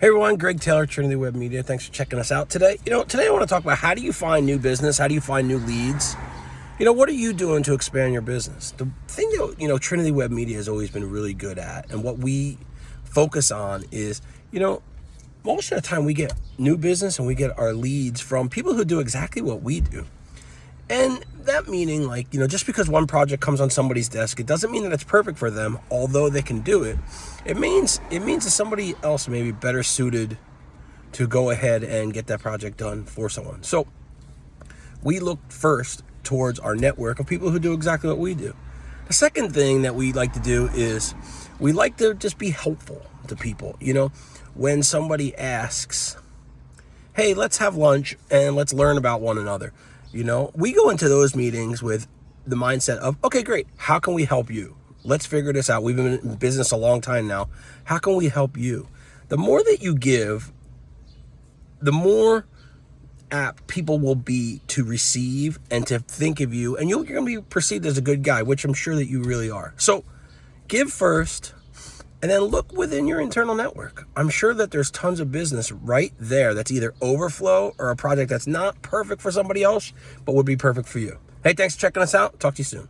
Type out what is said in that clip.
Hey everyone, Greg Taylor, Trinity Web Media. Thanks for checking us out today. You know, today I want to talk about how do you find new business? How do you find new leads? You know, what are you doing to expand your business? The thing that, you know, Trinity Web Media has always been really good at and what we focus on is, you know, most of the time we get new business and we get our leads from people who do exactly what we do. And that meaning like, you know, just because one project comes on somebody's desk, it doesn't mean that it's perfect for them, although they can do it. It means it means that somebody else may be better suited to go ahead and get that project done for someone. So we look first towards our network of people who do exactly what we do. The second thing that we like to do is we like to just be helpful to people. You know, when somebody asks, hey, let's have lunch and let's learn about one another. You know, we go into those meetings with the mindset of, okay, great. How can we help you? Let's figure this out. We've been in business a long time now. How can we help you? The more that you give, the more apt people will be to receive and to think of you. And you're going to be perceived as a good guy, which I'm sure that you really are. So give first, and then look within your internal network. I'm sure that there's tons of business right there that's either overflow or a project that's not perfect for somebody else, but would be perfect for you. Hey, thanks for checking us out. Talk to you soon.